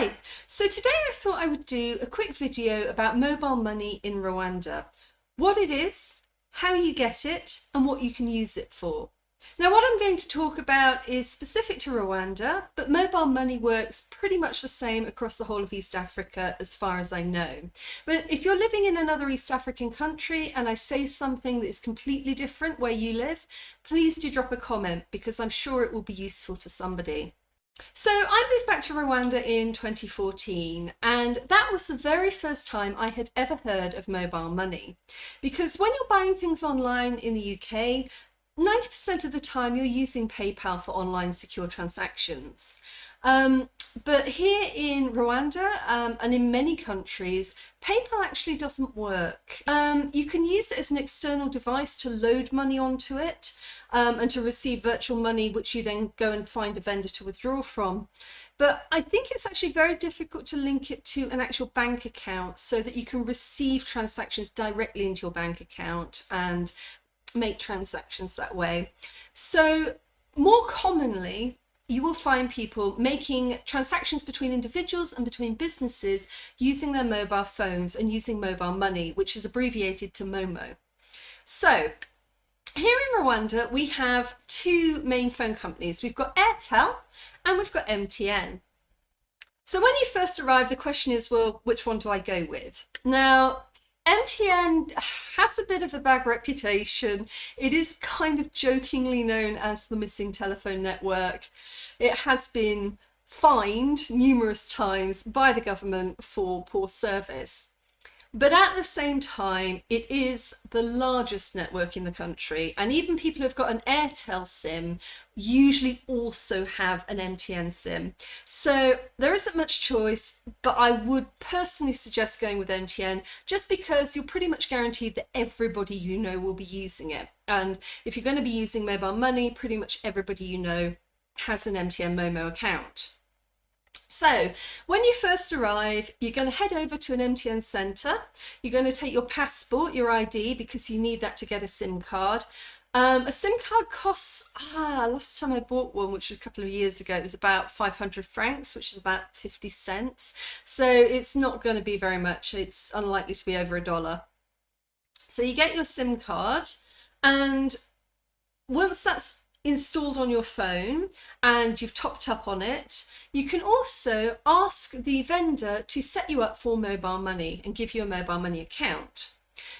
Hi, so today I thought I would do a quick video about mobile money in Rwanda. What it is, how you get it, and what you can use it for. Now what I'm going to talk about is specific to Rwanda, but mobile money works pretty much the same across the whole of East Africa as far as I know. But if you're living in another East African country and I say something that is completely different where you live, please do drop a comment because I'm sure it will be useful to somebody. So I moved back to Rwanda in 2014 and that was the very first time I had ever heard of mobile money because when you're buying things online in the UK 90% of the time you're using PayPal for online secure transactions. Um, but here in Rwanda um, and in many countries, PayPal actually doesn't work. Um, you can use it as an external device to load money onto it um, and to receive virtual money, which you then go and find a vendor to withdraw from. But I think it's actually very difficult to link it to an actual bank account so that you can receive transactions directly into your bank account and make transactions that way. So more commonly, you will find people making transactions between individuals and between businesses using their mobile phones and using mobile money, which is abbreviated to MOMO. So here in Rwanda, we have two main phone companies. We've got Airtel and we've got MTN. So when you first arrive, the question is, well, which one do I go with? Now, MTN has a bit of a bad reputation. It is kind of jokingly known as the missing telephone network. It has been fined numerous times by the government for poor service. But at the same time, it is the largest network in the country. And even people who've got an Airtel SIM usually also have an MTN SIM. So there isn't much choice, but I would personally suggest going with MTN just because you're pretty much guaranteed that everybody you know will be using it. And if you're going to be using mobile money, pretty much everybody you know has an MTN Momo account. So when you first arrive, you're going to head over to an MTN centre. You're going to take your passport, your ID, because you need that to get a SIM card. Um, a SIM card costs, ah, last time I bought one, which was a couple of years ago, it was about 500 francs, which is about 50 cents. So it's not going to be very much. It's unlikely to be over a dollar. So you get your SIM card and once that's installed on your phone and you've topped up on it, you can also ask the vendor to set you up for mobile money and give you a mobile money account.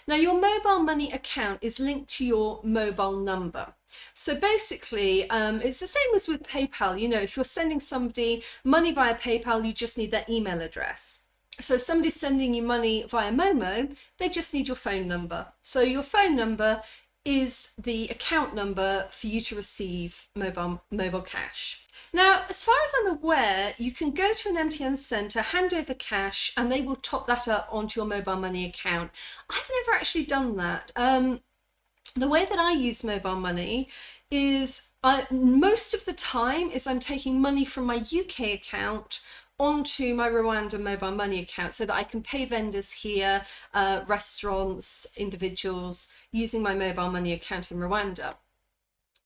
Now your mobile money account is linked to your mobile number. So basically, um, it's the same as with PayPal. You know, if you're sending somebody money via PayPal, you just need their email address. So if somebody's sending you money via Momo, they just need your phone number. So your phone number is the account number for you to receive mobile, mobile cash. Now, as far as I'm aware, you can go to an MTN centre, hand over cash, and they will top that up onto your mobile money account. I've never actually done that. Um, the way that I use mobile money is I, most of the time is I'm taking money from my UK account onto my Rwanda mobile money account so that I can pay vendors here, uh, restaurants, individuals using my mobile money account in Rwanda.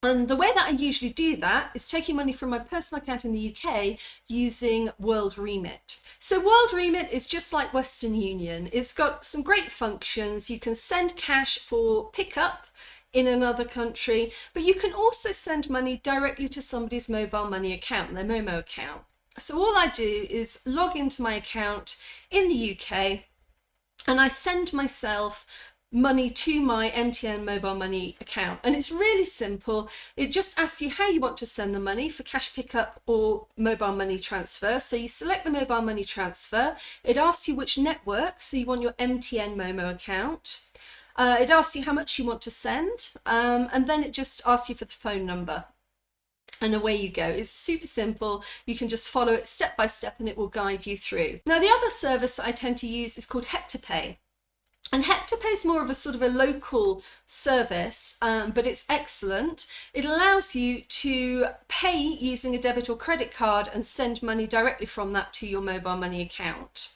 And the way that I usually do that is taking money from my personal account in the UK using World Remit. So World Remit is just like Western Union. It's got some great functions. You can send cash for pickup in another country, but you can also send money directly to somebody's mobile money account, their Momo account. So all I do is log into my account in the UK and I send myself money to my MTN mobile money account. And it's really simple. It just asks you how you want to send the money for cash pickup or mobile money transfer. So you select the mobile money transfer. It asks you which network. So you want your MTN Momo account. Uh, it asks you how much you want to send. Um, and then it just asks you for the phone number and away you go. It's super simple. You can just follow it step by step and it will guide you through. Now the other service I tend to use is called HeptaPay. And HeptaPay is more of a sort of a local service, um, but it's excellent. It allows you to pay using a debit or credit card and send money directly from that to your mobile money account.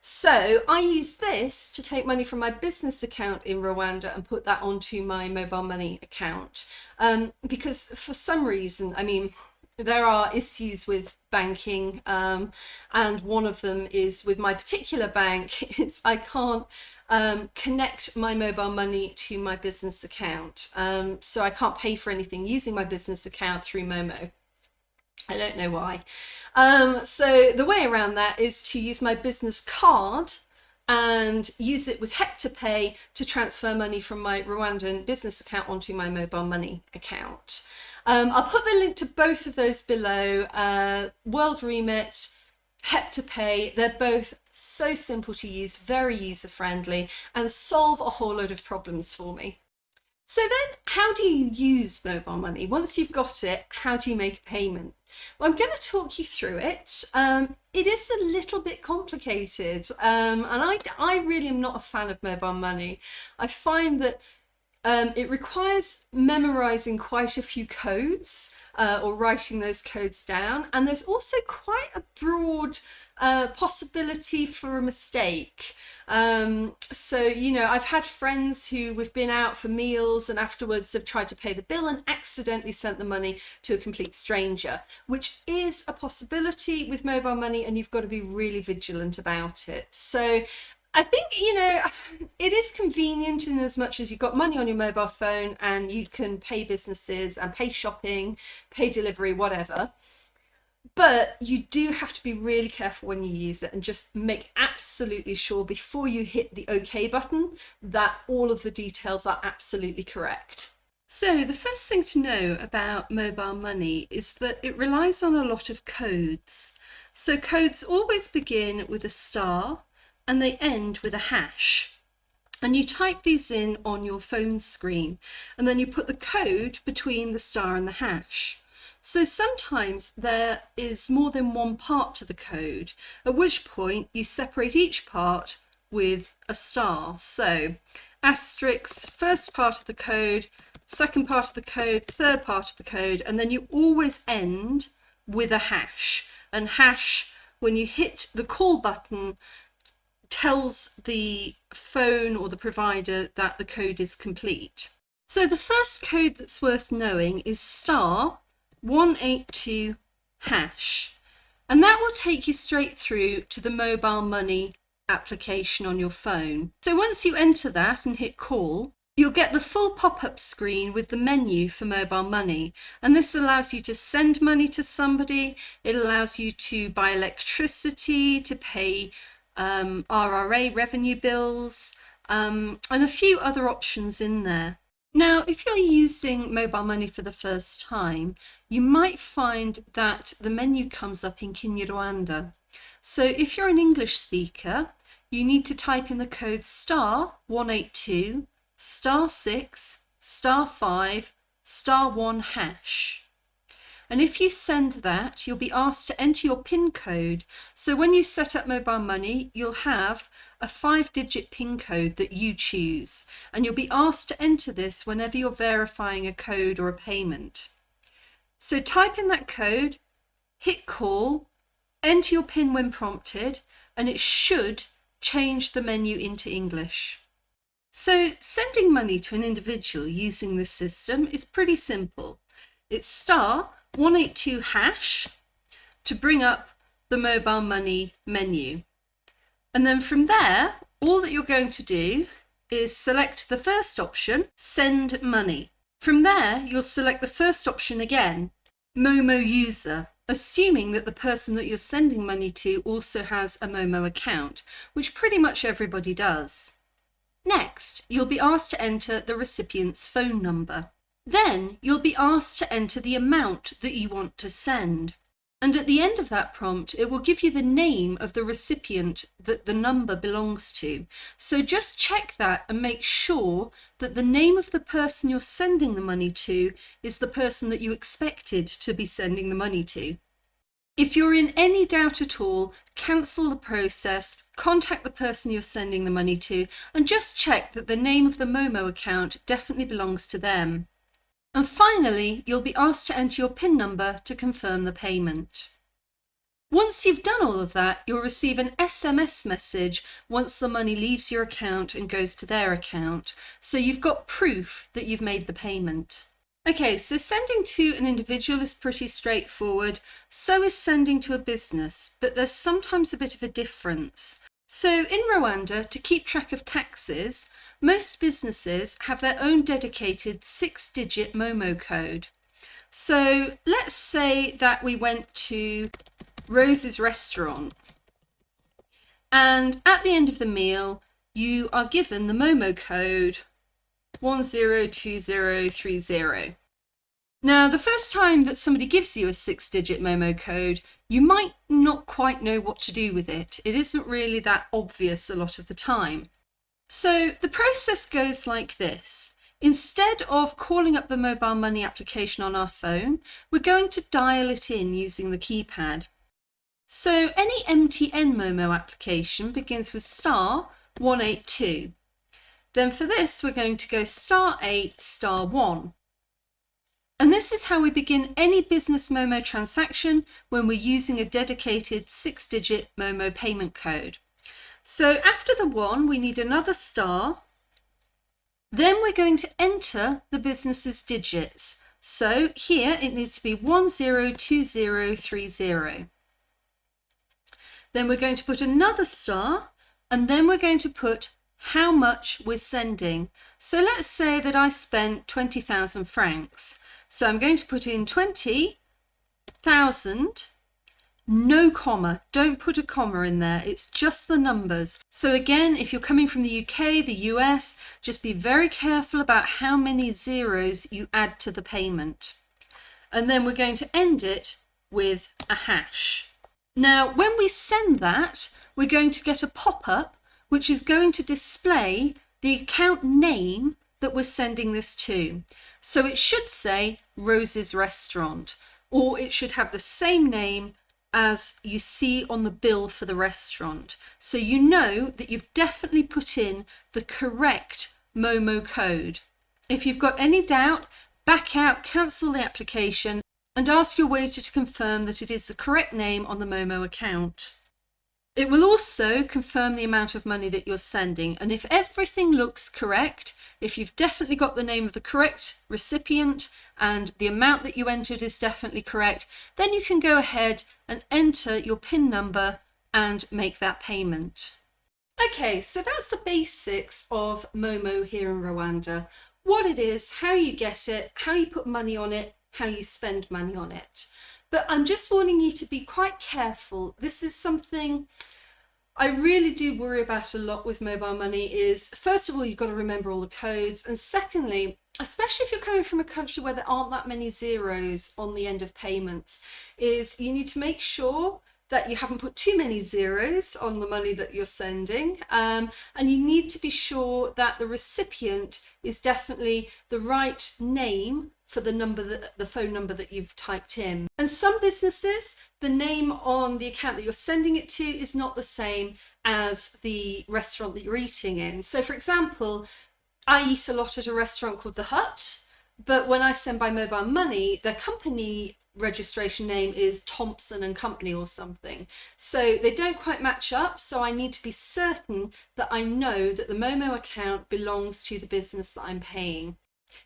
So I use this to take money from my business account in Rwanda and put that onto my mobile money account. Um, because for some reason, I mean, there are issues with banking, um, and one of them is with my particular bank. Is I can't um, connect my mobile money to my business account, um, so I can't pay for anything using my business account through Momo. I don't know why. Um, so the way around that is to use my business card and use it with HeptaPay to transfer money from my Rwandan business account onto my mobile money account. Um, I'll put the link to both of those below. Uh, World Remit, HeptaPay, they're both so simple to use, very user friendly, and solve a whole load of problems for me. So then, how do you use mobile money? Once you've got it, how do you make a payment? Well, I'm going to talk you through it. Um, it is a little bit complicated, um, and I, I really am not a fan of mobile money. I find that um, it requires memorizing quite a few codes uh, or writing those codes down. And there's also quite a broad uh, possibility for a mistake. Um, so, you know, I've had friends who we've been out for meals and afterwards have tried to pay the bill and accidentally sent the money to a complete stranger, which is a possibility with mobile money and you've got to be really vigilant about it. So I think, you know, it is convenient in as much as you've got money on your mobile phone and you can pay businesses and pay shopping, pay delivery, whatever. But you do have to be really careful when you use it and just make absolutely sure before you hit the OK button that all of the details are absolutely correct. So the first thing to know about mobile money is that it relies on a lot of codes. So codes always begin with a star and they end with a hash. And you type these in on your phone screen and then you put the code between the star and the hash. So sometimes there is more than one part to the code, at which point you separate each part with a star. So asterisk, first part of the code, second part of the code, third part of the code, and then you always end with a hash. And hash, when you hit the call button, tells the phone or the provider that the code is complete. So the first code that's worth knowing is star 182 hash. And that will take you straight through to the mobile money application on your phone. So once you enter that and hit call, you'll get the full pop-up screen with the menu for mobile money. And this allows you to send money to somebody. It allows you to buy electricity, to pay um, RRA revenue bills, um, and a few other options in there. Now, if you're using mobile money for the first time, you might find that the menu comes up in Kinyarwanda. So if you're an English speaker, you need to type in the code star 182, star 6, star 5, star 1 hash. And if you send that, you'll be asked to enter your PIN code. So when you set up mobile money, you'll have a five digit PIN code that you choose. And you'll be asked to enter this whenever you're verifying a code or a payment. So type in that code, hit call, enter your PIN when prompted, and it should change the menu into English. So sending money to an individual using this system is pretty simple. It's star 182 hash to bring up the mobile money menu. And then from there, all that you're going to do is select the first option, send money. From there, you'll select the first option again, Momo user, assuming that the person that you're sending money to also has a Momo account, which pretty much everybody does. Next, you'll be asked to enter the recipient's phone number. Then you'll be asked to enter the amount that you want to send. And at the end of that prompt, it will give you the name of the recipient that the number belongs to. So just check that and make sure that the name of the person you're sending the money to is the person that you expected to be sending the money to. If you're in any doubt at all, cancel the process, contact the person you're sending the money to, and just check that the name of the Momo account definitely belongs to them. And finally, you'll be asked to enter your PIN number to confirm the payment. Once you've done all of that, you'll receive an SMS message once the money leaves your account and goes to their account. So you've got proof that you've made the payment. Okay, so sending to an individual is pretty straightforward. So is sending to a business, but there's sometimes a bit of a difference. So in Rwanda, to keep track of taxes, most businesses have their own dedicated six digit Momo code. So let's say that we went to Rose's restaurant and at the end of the meal, you are given the Momo code 102030. Now, the first time that somebody gives you a six digit Momo code, you might not quite know what to do with it. It isn't really that obvious a lot of the time. So the process goes like this. Instead of calling up the mobile money application on our phone, we're going to dial it in using the keypad. So any MTN Momo application begins with star 182. Then for this, we're going to go star 8, star 1. And this is how we begin any business Momo transaction when we're using a dedicated six-digit Momo payment code. So after the 1, we need another star. Then we're going to enter the business's digits. So here it needs to be 102030. Then we're going to put another star and then we're going to put how much we're sending. So let's say that I spent 20,000 francs. So I'm going to put in 20,000, no comma, don't put a comma in there, it's just the numbers. So again, if you're coming from the UK, the US, just be very careful about how many zeros you add to the payment. And then we're going to end it with a hash. Now, when we send that, we're going to get a pop-up which is going to display the account name that we're sending this to. So it should say Rose's Restaurant, or it should have the same name as you see on the bill for the restaurant. So you know that you've definitely put in the correct Momo code. If you've got any doubt, back out, cancel the application and ask your waiter to confirm that it is the correct name on the Momo account. It will also confirm the amount of money that you're sending and if everything looks correct, if you've definitely got the name of the correct recipient and the amount that you entered is definitely correct, then you can go ahead and enter your PIN number and make that payment. Okay, so that's the basics of Momo here in Rwanda. What it is, how you get it, how you put money on it, how you spend money on it. But I'm just warning you to be quite careful. This is something I really do worry about a lot with mobile money is, first of all, you've got to remember all the codes. And secondly, especially if you're coming from a country where there aren't that many zeros on the end of payments, is you need to make sure that you haven't put too many zeros on the money that you're sending um, and you need to be sure that the recipient is definitely the right name for the number that the phone number that you've typed in. And some businesses, the name on the account that you're sending it to is not the same as the restaurant that you're eating in. So for example, I eat a lot at a restaurant called The Hut, but when I send by mobile money, the company registration name is Thompson and Company or something. So they don't quite match up. So I need to be certain that I know that the Momo account belongs to the business that I'm paying.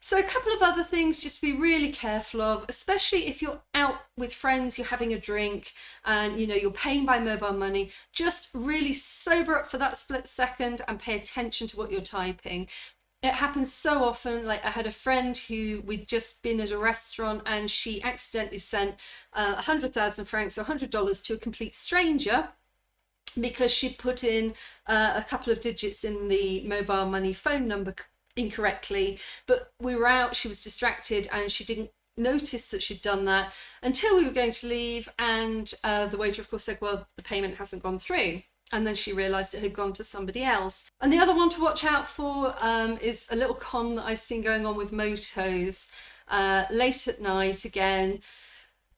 So a couple of other things just to be really careful of, especially if you're out with friends, you're having a drink and you know you're paying by mobile money, just really sober up for that split second and pay attention to what you're typing. It happens so often, like I had a friend who we'd just been at a restaurant and she accidentally sent uh, 100,000 francs or $100 to a complete stranger because she put in uh, a couple of digits in the mobile money phone number incorrectly but we were out she was distracted and she didn't notice that she'd done that until we were going to leave and uh, the waiter of course said well the payment hasn't gone through. And then she realized it had gone to somebody else. And the other one to watch out for um, is a little con that I've seen going on with motos uh, late at night again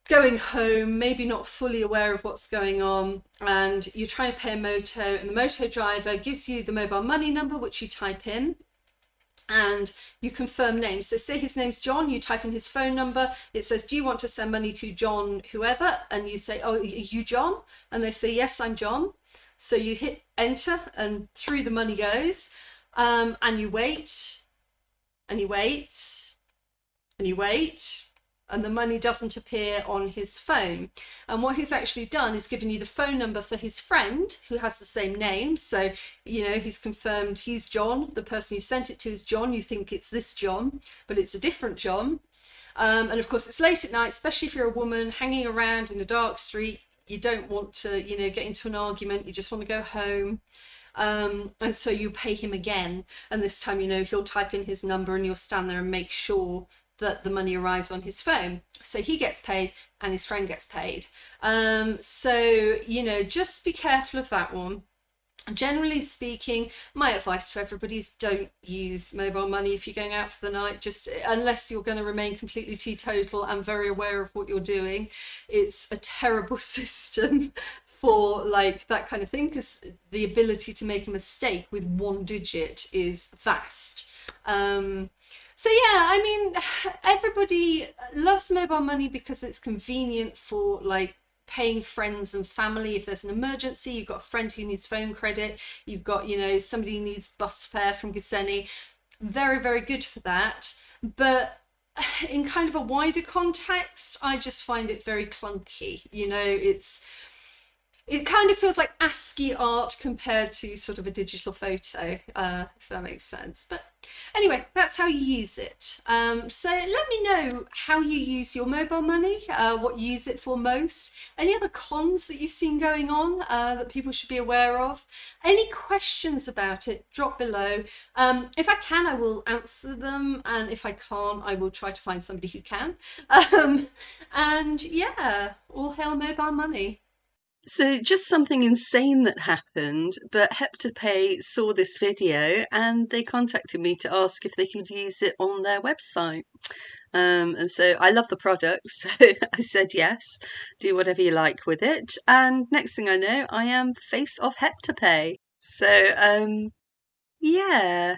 going home, maybe not fully aware of what's going on, and you're trying to pay a moto, and the moto driver gives you the mobile money number, which you type in, and you confirm names. So say his name's John, you type in his phone number, it says, do you want to send money to John whoever? And you say, oh, you John? And they say, yes, I'm John. So you hit enter and through the money goes um, and you wait and you wait and you wait and the money doesn't appear on his phone. And what he's actually done is given you the phone number for his friend who has the same name. So, you know, he's confirmed he's John. The person you sent it to is John. You think it's this John, but it's a different John. Um, and of course, it's late at night, especially if you're a woman hanging around in a dark street. You don't want to, you know, get into an argument. You just want to go home. Um, and so you pay him again. And this time, you know, he'll type in his number and you'll stand there and make sure that the money arrives on his phone. So he gets paid and his friend gets paid. Um, so, you know, just be careful of that one. Generally speaking, my advice to everybody is don't use mobile money if you're going out for the night, just unless you're going to remain completely teetotal and very aware of what you're doing. It's a terrible system for like that kind of thing because the ability to make a mistake with one digit is vast. Um, so yeah, I mean, everybody loves mobile money because it's convenient for like paying friends and family. If there's an emergency you've got a friend who needs phone credit you've got you know somebody who needs bus fare from Gisenyi very very good for that. But in kind of a wider context I just find it very clunky. You know it's it kind of feels like ASCII art compared to sort of a digital photo, uh, if that makes sense. But anyway, that's how you use it. Um, so let me know how you use your mobile money, uh, what you use it for most, any other cons that you've seen going on uh, that people should be aware of, any questions about it, drop below. Um, if I can, I will answer them, and if I can't, I will try to find somebody who can. Um, and yeah, all hail mobile money. So just something insane that happened, but HeptaPay saw this video and they contacted me to ask if they could use it on their website. Um, and so I love the product, so I said yes, do whatever you like with it. And next thing I know, I am face of HeptaPay. So um, yeah,